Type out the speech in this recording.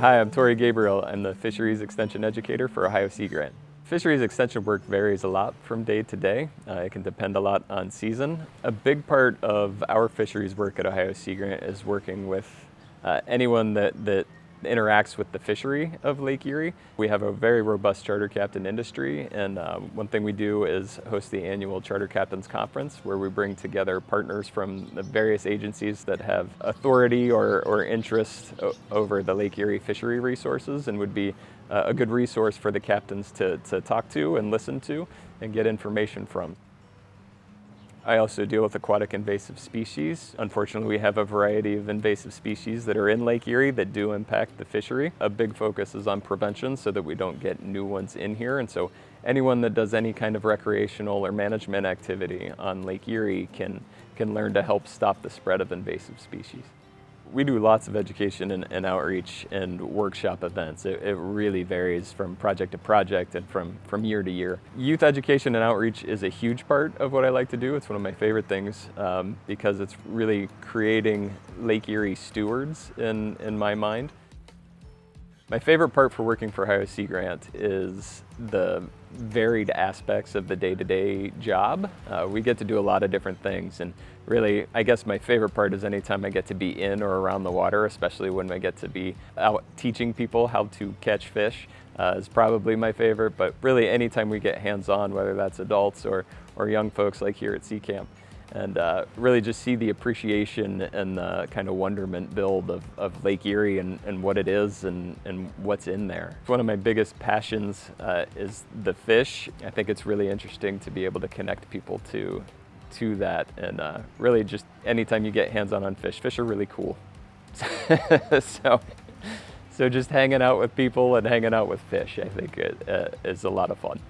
Hi, I'm Tori Gabriel. I'm the Fisheries Extension Educator for Ohio Sea Grant. Fisheries extension work varies a lot from day to day. Uh, it can depend a lot on season. A big part of our fisheries work at Ohio Sea Grant is working with uh, anyone that, that interacts with the fishery of Lake Erie. We have a very robust charter captain industry and um, one thing we do is host the annual Charter Captains Conference where we bring together partners from the various agencies that have authority or, or interest over the Lake Erie fishery resources and would be uh, a good resource for the captains to, to talk to and listen to and get information from. I also deal with aquatic invasive species. Unfortunately, we have a variety of invasive species that are in Lake Erie that do impact the fishery. A big focus is on prevention so that we don't get new ones in here. And so anyone that does any kind of recreational or management activity on Lake Erie can, can learn to help stop the spread of invasive species. We do lots of education and, and outreach and workshop events. It, it, really varies from project to project and from, from year to year. Youth education and outreach is a huge part of what I like to do. It's one of my favorite things um, because it's really creating Lake Erie stewards in, in my mind. My favorite part for working for Ohio Sea Grant is the varied aspects of the day-to-day -day job. Uh, we get to do a lot of different things and really, I guess my favorite part is anytime I get to be in or around the water, especially when I get to be out teaching people how to catch fish uh, is probably my favorite, but really anytime we get hands-on, whether that's adults or, or young folks like here at Sea Camp, and uh, really just see the appreciation and the kind of wonderment build of, of Lake Erie and, and what it is and, and what's in there. One of my biggest passions uh, is the fish. I think it's really interesting to be able to connect people to, to that and uh, really just anytime you get hands-on on fish, fish are really cool. so, so just hanging out with people and hanging out with fish, I think it, uh, is a lot of fun.